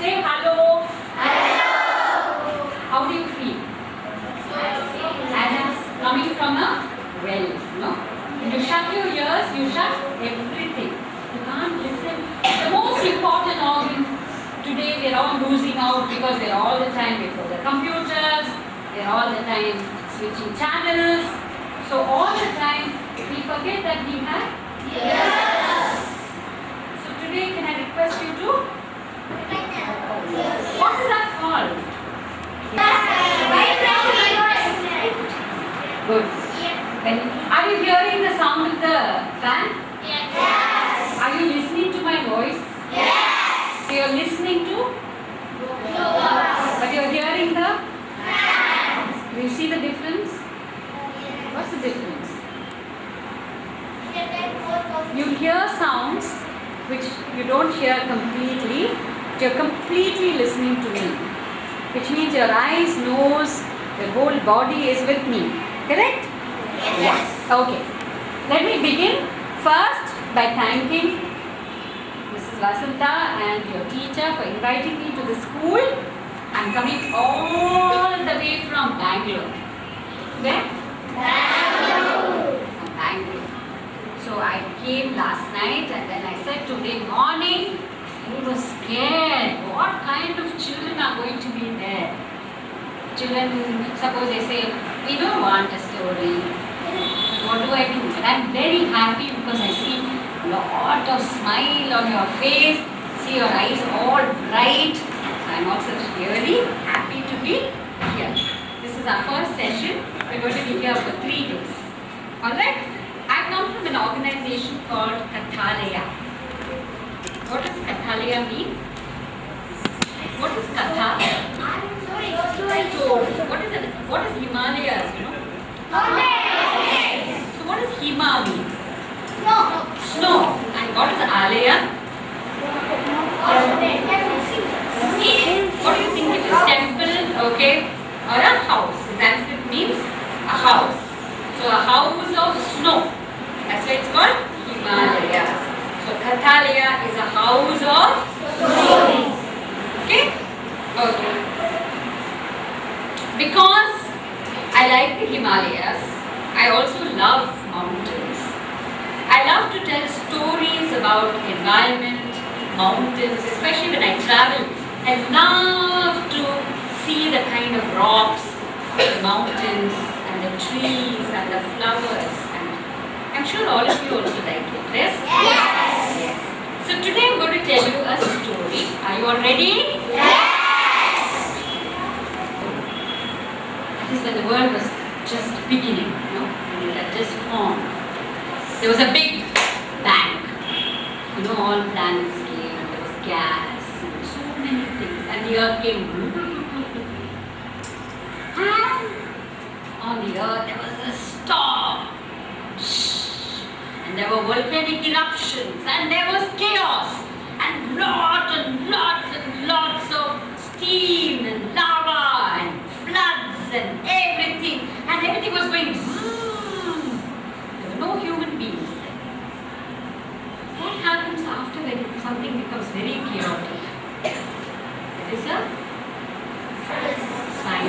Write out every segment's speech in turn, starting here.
Say hello. Hello. How do you feel? As it's coming from a well, no? When you shut your ears, you shut everything. You can't listen. The most important organ today, we're all losing out because we're all the time before the computers, we're all the time switching channels. So all the time, we forget that we have So today, can I request you to? What is that called? Good. Are you hearing the sound of the fan? Yes. Are you listening to my voice? So you're listening to? But you're hearing the? Do you see the difference? What's the difference? You hear sounds which you don't hear completely, you're completely listening to me, which means your eyes, nose, your whole body is with me. Correct? Yes. Okay. Let me begin first by thanking Mrs. Vasanta and your teacher for inviting me to the school. I'm coming all the way from Bangalore. Where? Bangalore. From Bangalore. So I came last night and then I said today morning we were scared. What kind of children are going to be there? Children, suppose they say, we don't want a story. What do I do? And I'm very happy because I see a lot of smile on your face. See your eyes all bright. I'm also really happy to be here. This is our first session. We're going to be here for three days. Alright? I come from an organization called Kathalaya. What does Kathalaya mean? What is Katha? Story. What is it? What is Himalayas, you know? So what does Hima mean? Snow. And what is Alaya? What do you think it is? Temple, okay, or a house? Sanskrit means a house. So a house of snow. That's why it's called Himalayas. So is a house of snow. Okay? Okay. Because I like the Himalayas, I also love mountains. I love to tell stories about environment, mountains, especially when I travel. I love to see the kind of rocks, the mountains, and the trees, and the flowers. I'm sure all of you also like it. Yes? Yes. So today I'm going to tell you a story. Are you all ready? Yes! That is when the world was just beginning, you know, when it had just formed. There was a big bang. You know, all planets came and there was gas and so many things. And the earth came. And on the earth there was a storm. And there were volcanic eruptions and there was chaos and lots and lots and lots of steam and lava and floods and everything. And everything was going zoom. There were no human beings there. What happens after when something becomes very chaotic? There is a. So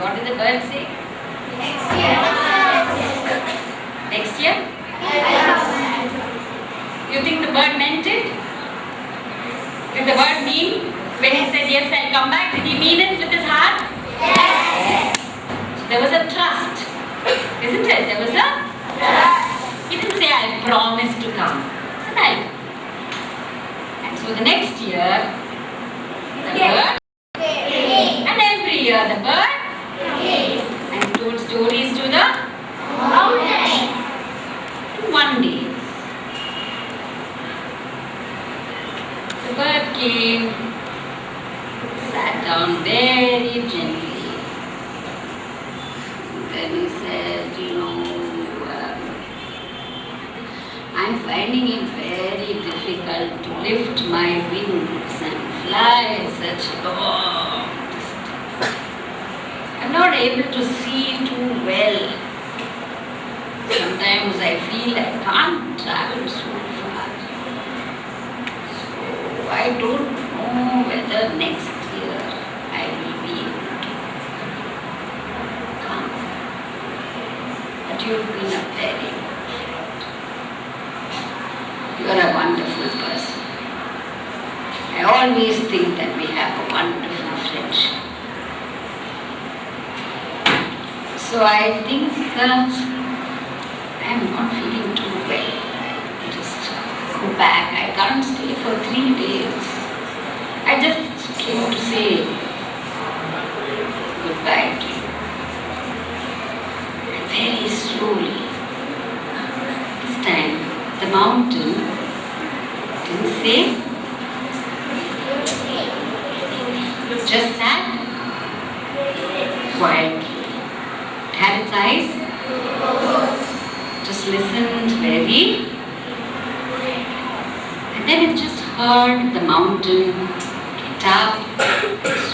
What did the bird say? Next year. Next year? You think the bird meant it? Did the bird mean? When he said, yes, I'll come back, did he mean it with his heart? Yes. There was a trust. Isn't it? There was a trust. He didn't say, I promise to come. Isn't it? And so the next year, the yes. bird just sat. Quiet. Had its eyes? Just listened very. And then it just heard the mountain get up,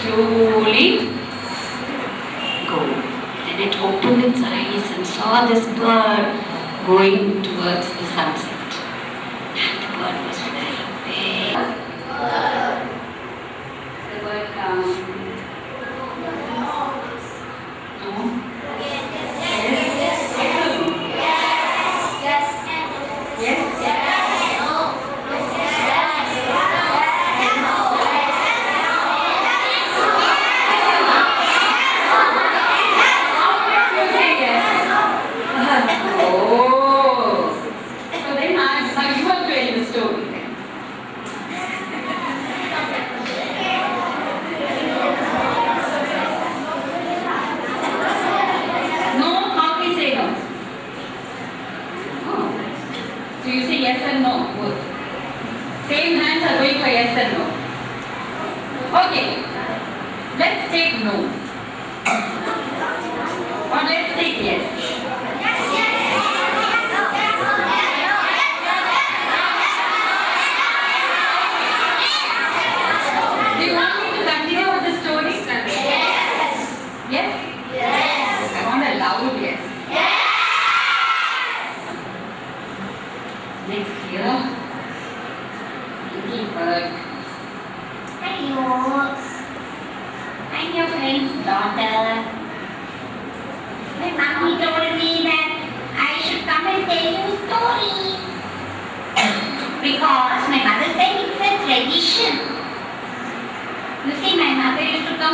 slowly go. Then it opened its eyes and saw this bird going towards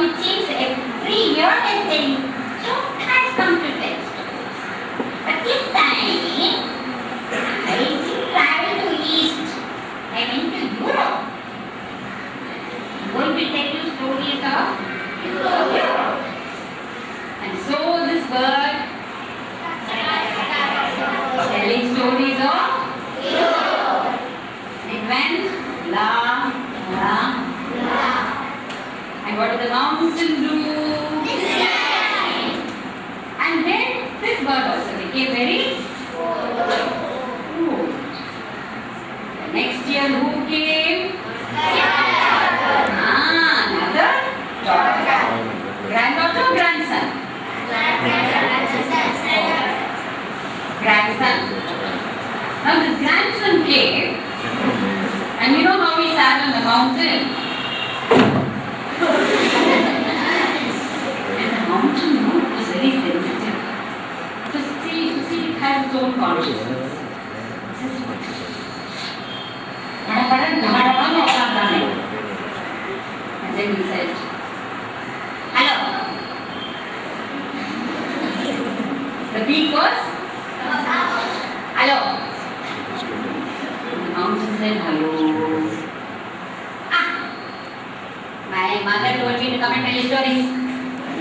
it seems, every year and tell you, Joke has come to tell stories. But this time, I didn't travel to East. I went to Europe. I'm going to tell you stories of Europe. And so this bird telling stories of it went la la and what did the mountain do? And then this bird also became very old. The next year who came? Ah, another daughter. Granddaughter or grandson? my. Now this grandson came and you know how he sat on the mountain? and the mountain you was very sensitive. Just see, see it has its own consciousness. It's just come and tell you stories.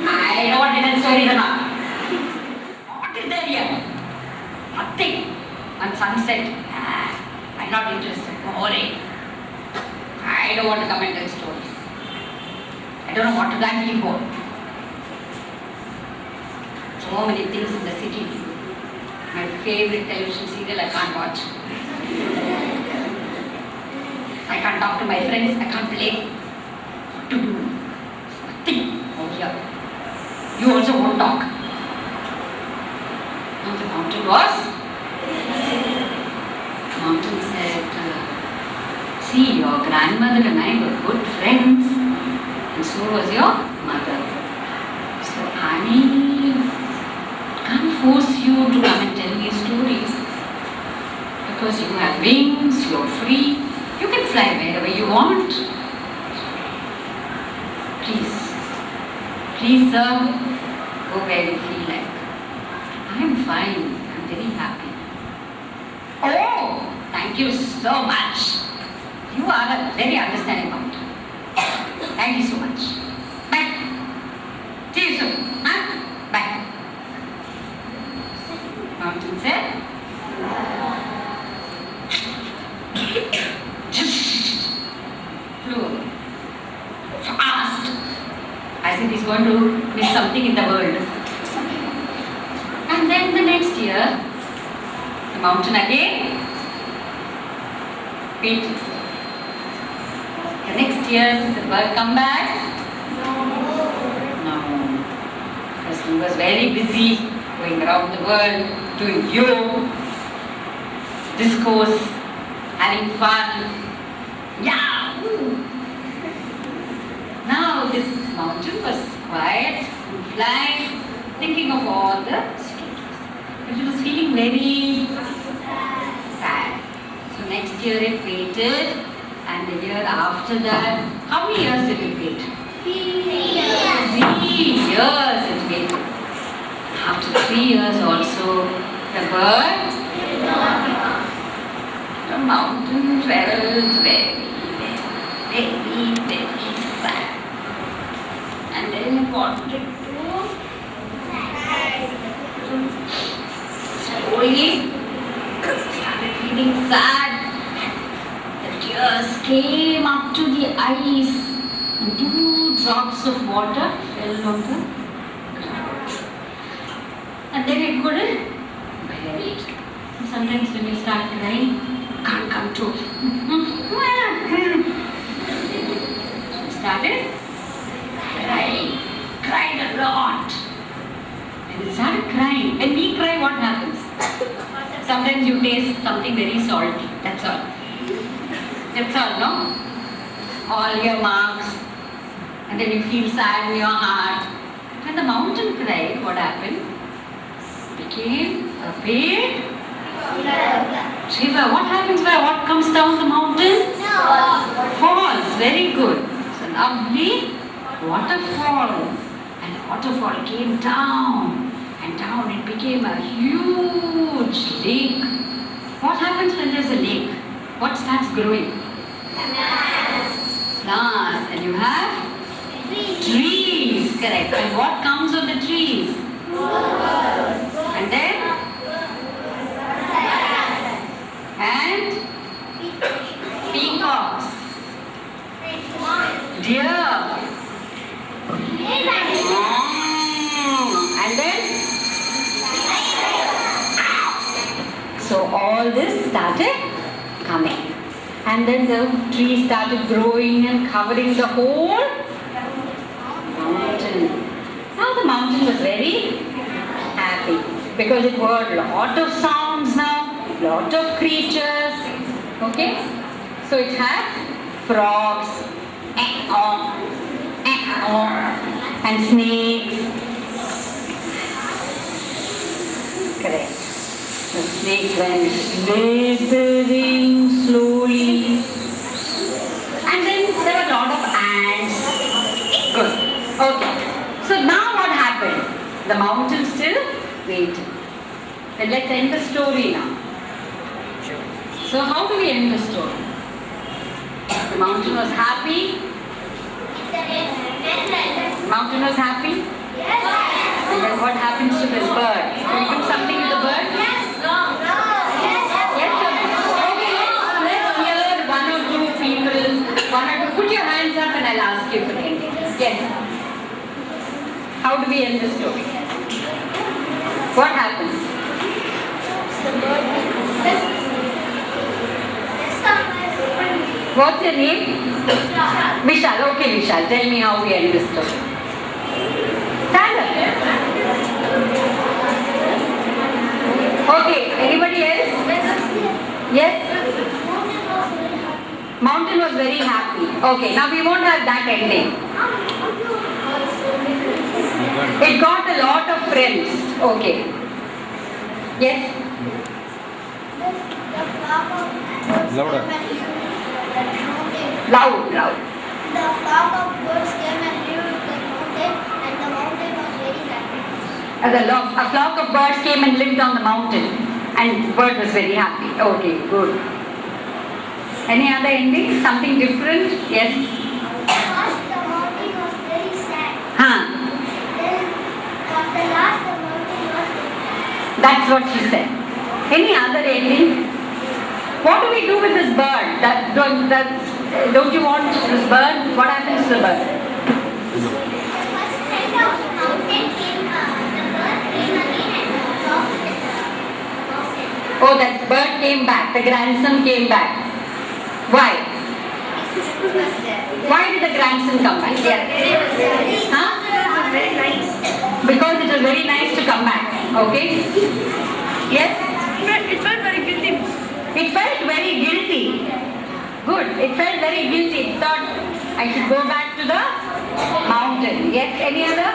I don't want to tell stories about. What is there here? Nothing. On sunset. Ah, I'm not interested. Boring. I don't want to come and tell stories. I don't know what to do for. So many things in the city. My favorite television serial I can't watch. I can't talk to my friends. I can't play. What to do? Nothing over here. You also won't talk. Now the mountain was. Mountain said, "See, your grandmother and I were good friends, and so was your mother. So I can't force you to come and tell me stories because you have wings, you're free, you can fly wherever you want. Please, please, sir, go where you feel like. I'm fine, I'm very happy. Oh, thank you so much. You are a very understanding mountain. Thank you so much. Bye. See you soon. Huh? Bye. Mountain said. Flew away. Fast. As if he's going to miss something in the world. And then the next year, Mountain again. Wait. The next year, come back. No. No. Because he was very busy going around the world, doing yoga, discourse, having fun. Yeah! Now this mountain was quiet, flying, thinking of all the stories. But it was feeling very sad. So next year it waited, and the year after that, how many years did it wait? Three years Three years it waited. After three years also, the bird, the mountain felt very, very, very sad. And then it wanted to slowly started feeling sad. Came up to the eyes, and two drops of water fell on the ground. And then it couldn't bear it. Sometimes when you start crying, can't come to. started crying, cried a lot. And it started crying. When we cry, what happens? Sometimes you taste something very salty. That's all. That's all, no? All your marks. And then you feel sad in your heart. When the mountain cried, what happened? Became a big river. What happens where what comes down the mountain? Falls. Very good. It's a lovely waterfall. And the waterfall came down and down. It became a huge lake. What happens when there's a lake? What starts growing? Plants. Plants. And you have trees. Trees. Correct. And what comes on the trees? Flowers. And then? And peacocks, deer. Mm. And then? So all this started coming. And then the tree started growing and covering the whole mountain. Now the mountain was very happy because it heard a lot of sounds now, lot of creatures. Okay? So it had frogs, eh, oh, eh, oh, and snakes. Correct. The snake went slithering slowly. And then there were a lot of ants. Good. Okay. So now what happened? The mountain still waited. Then let's end the story now. So how do we end the story? The mountain was happy. The mountain was happy. Yes. And then what happens to this bird? Can we do something people. One or two. Put your hands up and I'll ask you for the ending. Yes. How do we end the story? What happens? What's your name? Vishal. Okay, Vishal. Tell me how we end this story. Stand up. Okay. Anybody else? Yes? Mountain was very happy. Okay. Now we won't have that ending. It got a lot of friends. Okay. Yes? Louder. Loud, loud. The flock of birds came and lived in the mountain, and the mountain was very happy. Uh, the lo- a flock of birds came and lived on the mountain, and bird was very happy. Okay, good. Any other ending? Something different? Yes. First, the mountain was very sad. Huh. Then, the last, the mountain was very That's what she said. Any other ending? What do we do with this bird? That don't, that, don't you want this bird? What happens to the bird? Oh, that bird came back, the grandson came back. Why? Why did the grandson come back? Yeah. Huh? Very nice. Because it was very nice to come back. Okay? Yes? It felt very guilty. It felt very guilty. Good. It felt very guilty. It thought I should go back to the mountain. Yes? Any other?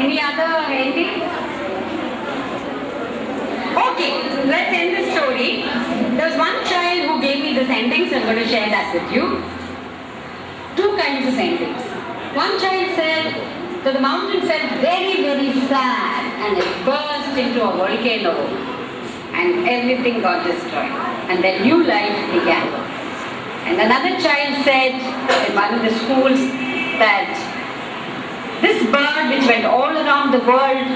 Any other ending? Okay, let's end the story. There was one child who gave me this ending, so I'm going to share that with you. Two kinds of endings. One child said that the mountain felt very, very sad and it burst into a volcano and everything got destroyed. And then new life began. And another child said in one of the schools that this bird which went all around the world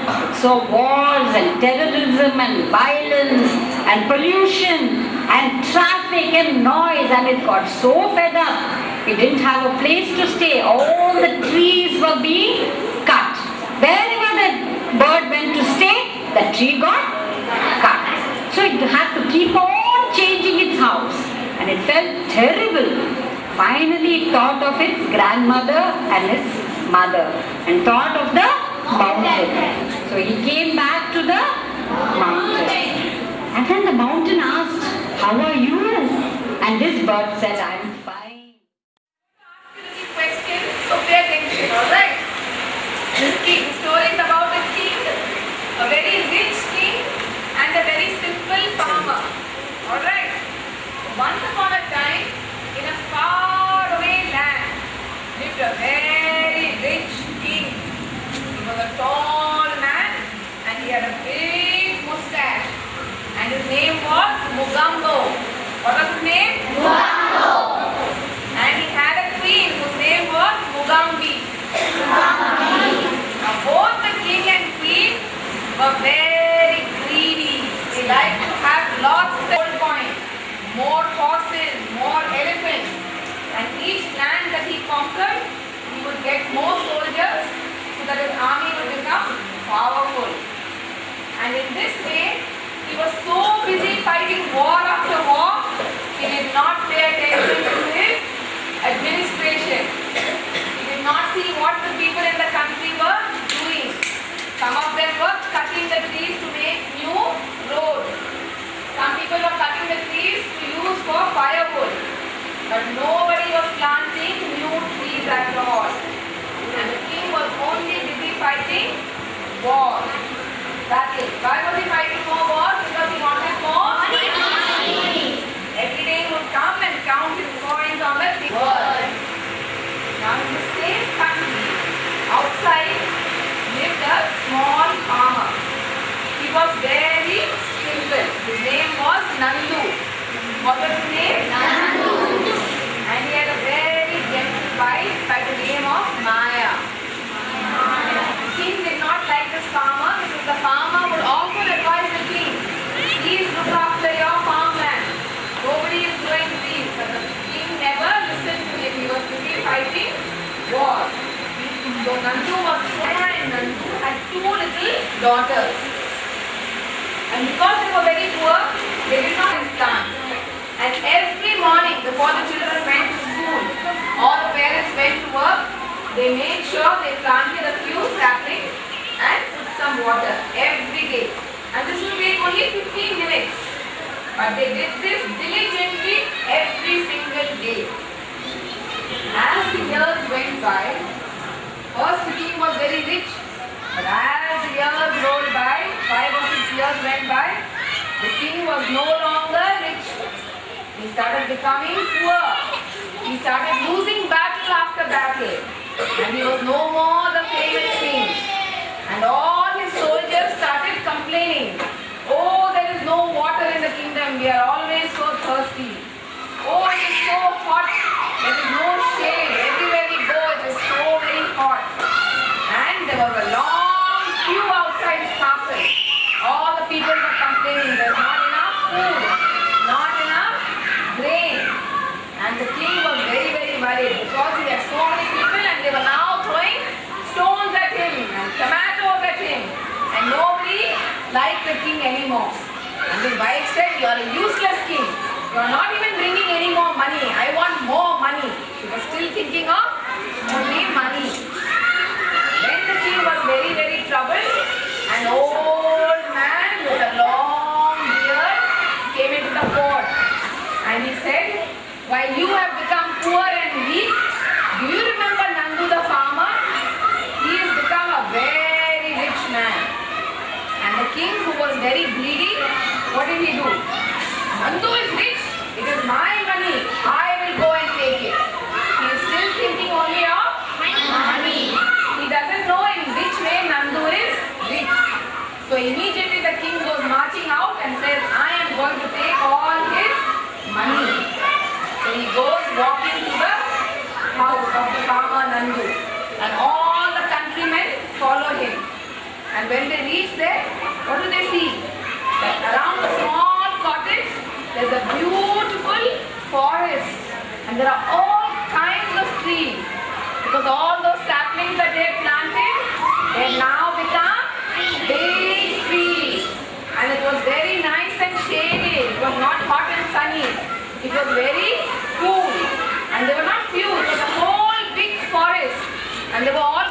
saw wars and terrorism and violence and pollution and traffic and noise and it got so fed up. It didn't have a place to stay. All the trees were being cut. Wherever the bird went to stay, the tree got cut. So it had to keep on changing its house and it felt terrible. Finally it thought of its grandmother and its mother and thought of the mountain. So he came back to the mountain. And then the mountain asked, How are you? And this bird said, I'm fine. questions, so pay attention, alright? This king, story is about a king, a very rich king and a very simple farmer. Alright? Once upon a time, in a far away land, lived a very rich king. He was a tall man and he had a big mustache. And his name was Mugambo. What was his name? Mugambo. And he had a queen whose name was Mugambi. Now both the king and queen were very greedy. They liked to have lots of gold coins, more horses, more elephants. And each land that he conquered, he would get more soldiers so that his army would become powerful. And in this way, he was so busy fighting war after war, he did not pay attention to his administration. He did not see what the people in the country were doing. Some of them were cutting the trees to make new roads. Some people were cutting the trees to use for firewood. But nobody was planting new trees at all. And the king was only busy fighting Why was he fighting more wars? Because he wanted more money. Every day he would come and count his coins on. Now same country, outside, lived a small farmer. He was very simple. His name was Nandu. What was his name? Nandu. And he had a very gentle wife by the name of Maya. The king did not like this farmer because the farmer would often advise the king, please look after your farmland. Nobody is doing these. But the king never listened to him. He was busy fighting war. So Nandu was and Nandu had two little daughters. And because they were very poor, they did not plants. And every morning before the children went to school or the parents went to work, they made sure they planted a few saplings and put some water every day. And this will take only 15 minutes. But they did this diligently every single day. As the years went by, first the king was very rich. But as years rolled by, five or six years went by, the king was no longer rich. He started becoming poor. He started losing battle after battle. And he was no more the famous king. And all his soldiers started complaining. Oh, there is no water in the kingdom. We are always so thirsty. Oh, it is so hot. There is no shade court and there was a long queue outside his castle. All the people were complaining there's not enough food, not enough grain. And the king was very very worried because he had so many people and they were now throwing stones at him and tomatoes at him and nobody liked the king anymore. And his wife said, you are a useless king. You are not even bringing any more money. I want more money. He was still thinking of only money. Then the king was very, very troubled. An old man with a long beard came into the court and he said, While you have become poor and weak, do you remember Nandu the farmer? He has become a very rich man. And the king who was very greedy, what did he do? Nandu is rich. It is my going to take all his money. So he goes walking to the house of the farmer Nandu. And all the countrymen follow him. And when they reach there, what do they see? That around the small cottage, there's a beautiful forest. And there are all kinds of trees. Because all those saplings that they planted, they're now not hot and sunny. It was very cool. And there were not few. It was a whole big forest. And they were all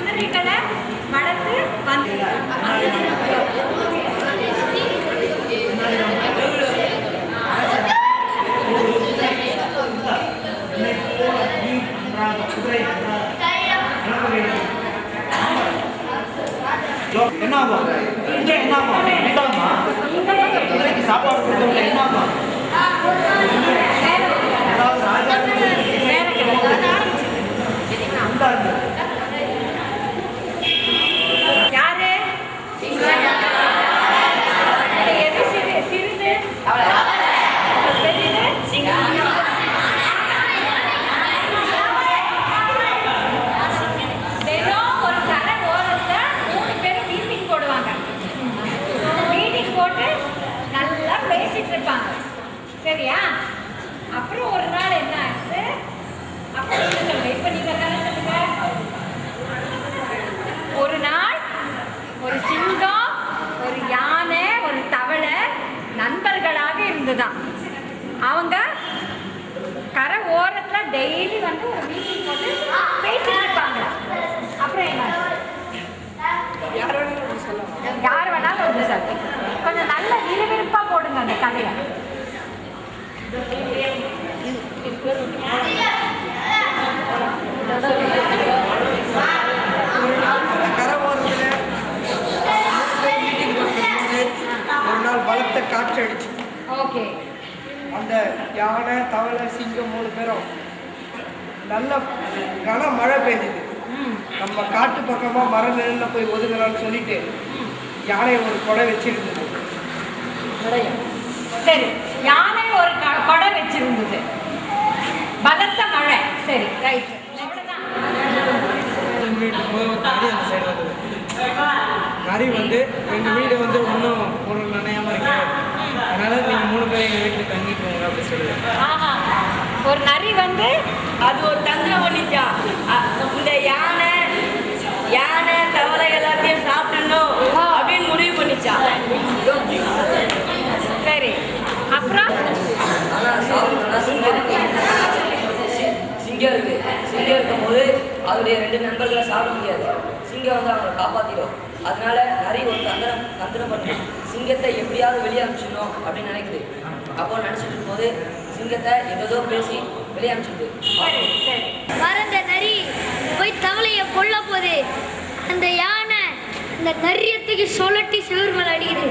குதிரைகளை வளர்த்து வந்து என்னை போல என்ன ஆகும்? இங்க என்ன ஆகும் குதிரைக்கு சாப்பாடு கொடுத்தவங்க என்ன ஆகும் அதாவது ராஜா உண்டாது. யாரு எது சிறு சிறிது பெரிது தினம் ஒரு கடை ஓரத்துல மூணு பேரும் மீட்டிங் போடுவாங்க மீட்டிங் போட்டு நல்லா பேசிட்டு இருப்பாங்க சரியா? அப்புறம் ஒரு நாள் என்ன ஆச்சு? அப்புறம் என்ன சொல்லுங்க. இப்ப நீங்க தானே சொல்லுங்க ஒரு நாள் ஒரு சிங்கம் ஒரு யானை ஒரு தவளை இருந்துதான் அவங்க கரை ஓரத்துல டெய்லி வந்து ஒரு மீட்டிங் போட்டு பேசிட்டு இருப்பாங்க. அப்புறம் என்ன? யார் வேணாலும் வந்து சார் கொஞ்சம் நல்ல விறுவிறுப்பா போடுங்க அந்த கதையை. ஒரு நாள் பலத்த காற்று அடிச்சு ஓகே அந்த யானை தவளை சிங்கம் மூணு பேரும் நல்ல கன மழை ம். நம்ம காட்டு பக்கமாக மர நிழலில் போய் ஒதுங்கலாம்னு சொல்லிட்டு யானை ஒரு கொடை வச்சிருந்தது. சரி. யானை ஒரு க- கொடை வச்சிருந்தது. பலத்த மழை. சரி ரைட் எங்கள் வீட்டு போய் நரி அந்த சைடு வந்தது. நரி வந்து எங்கள் வீடு வந்து நனையாமல் இருக்கு அதனால நீங்க மூணு பேர் எங்க வீட்டுக்கு தங்கிட்டு போங்க அப்படி சொல்லுவேன் ஒரு நரி வந்து அது ஒரு தந்திரம் பண்ணிச்சா இந்த யானை யானை தவளை எல்லாத்தையும் சாப்பிடணும் அப்படின்னு முடிவு பண்ணிச்சா? சரி. அப்புறம்? சிங்கம் இருக்கு. சிங்கம் இருக்கும்போது அவருடைய ரெண்டு நண்பர்களை சாப்பிட முடியாது. சிங்கம் வந்து அவங்களை காப்பாத்திடும். அதனால நிறைய ஒரு தந்திரம் தந்திரம் பண்ணி சிங்கத்தை எப்படியாவது வெளியே அமிச்சிடணும் அப்படின்னு நினைக்குது. அப்போ நினச்சிட்டு இருக்கும்போது சிங்கத்தை ஏதோ பேசி வெளியே அனுப்பிச்சிடுது. மறந்த நரி போய் தவளையை கொல்ல போது அந்த யானை அந்த நரியத்துக்கு சொல்லட்டி சிவர்மலை அடிக்குது.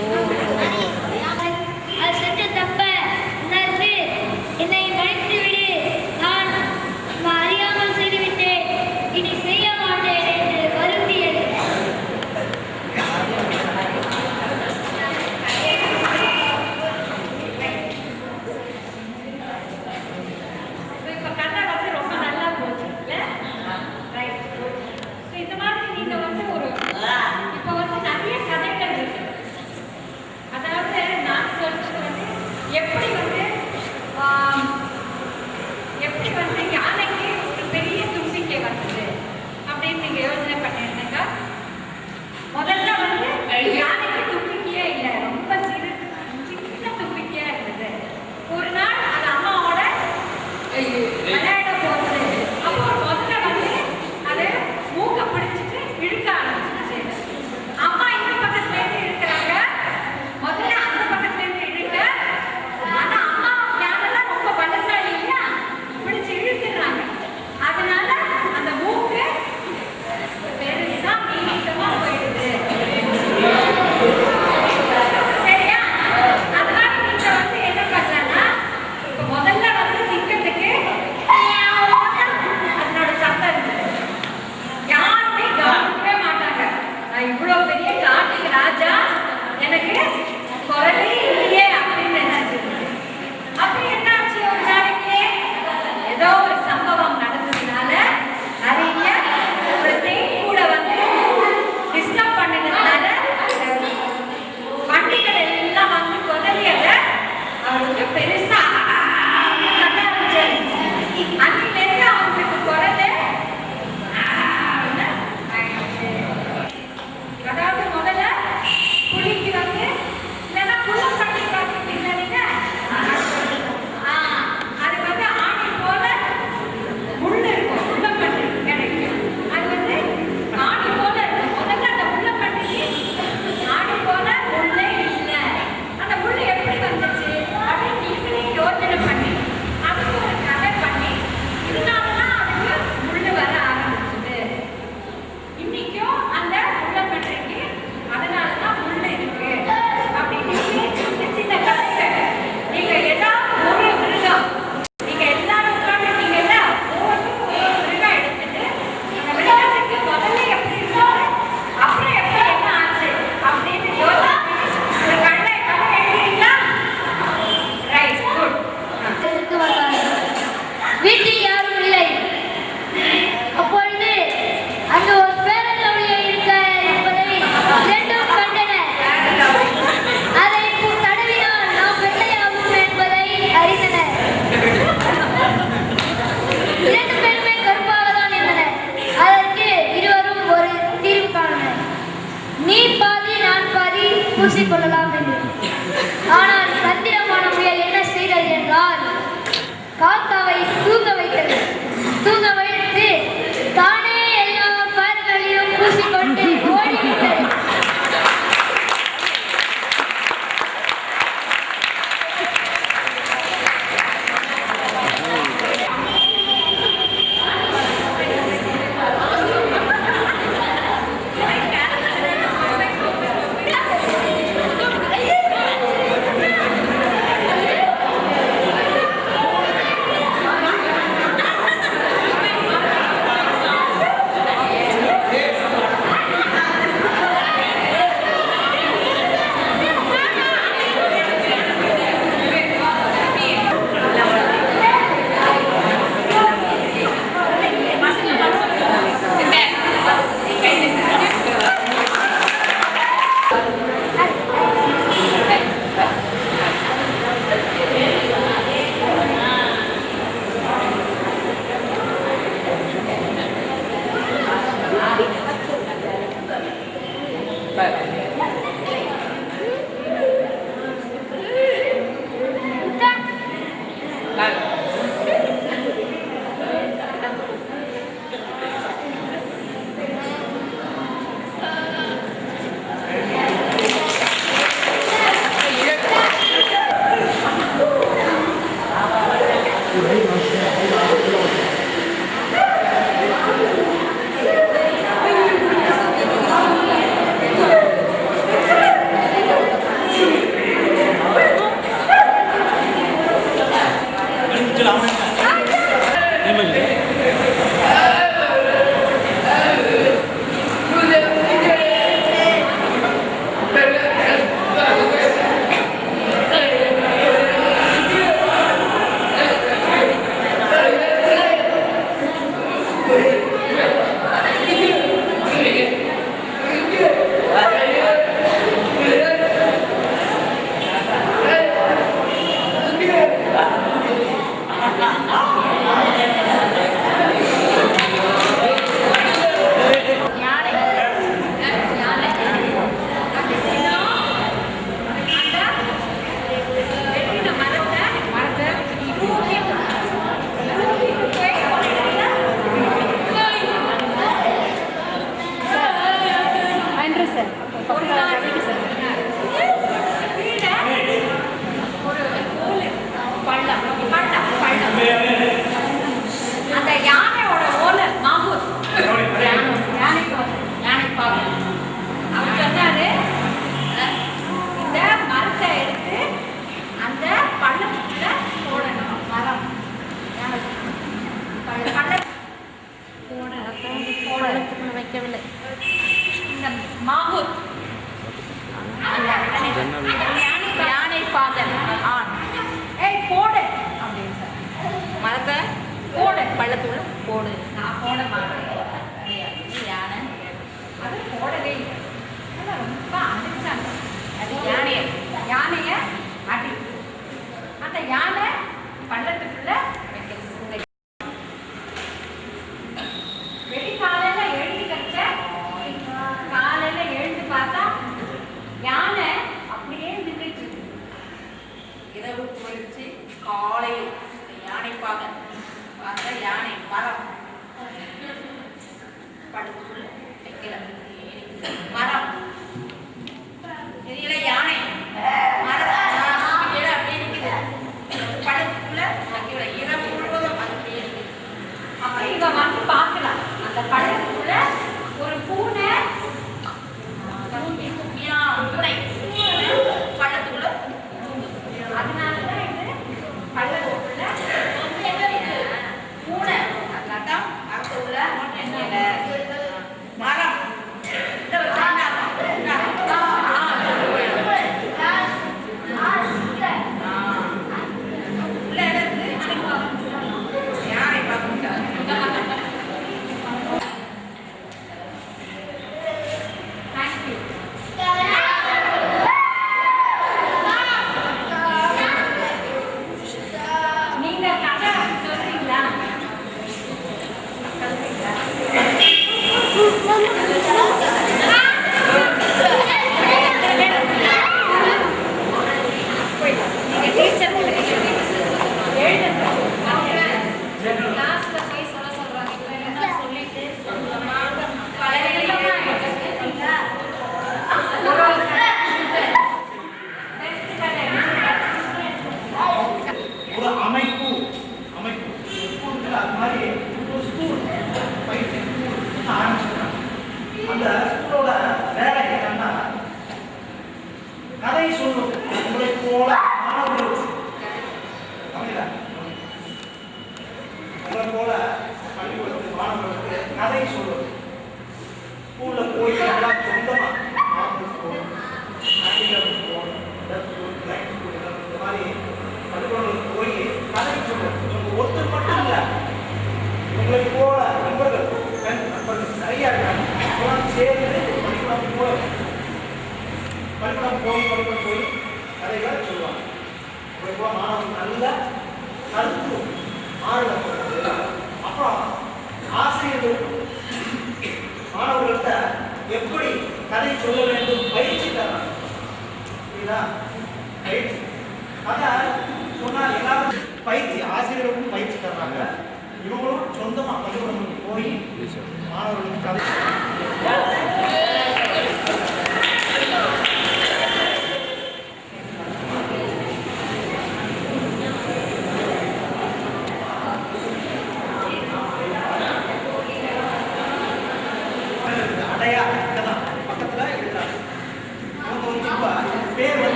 ஓ.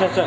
这这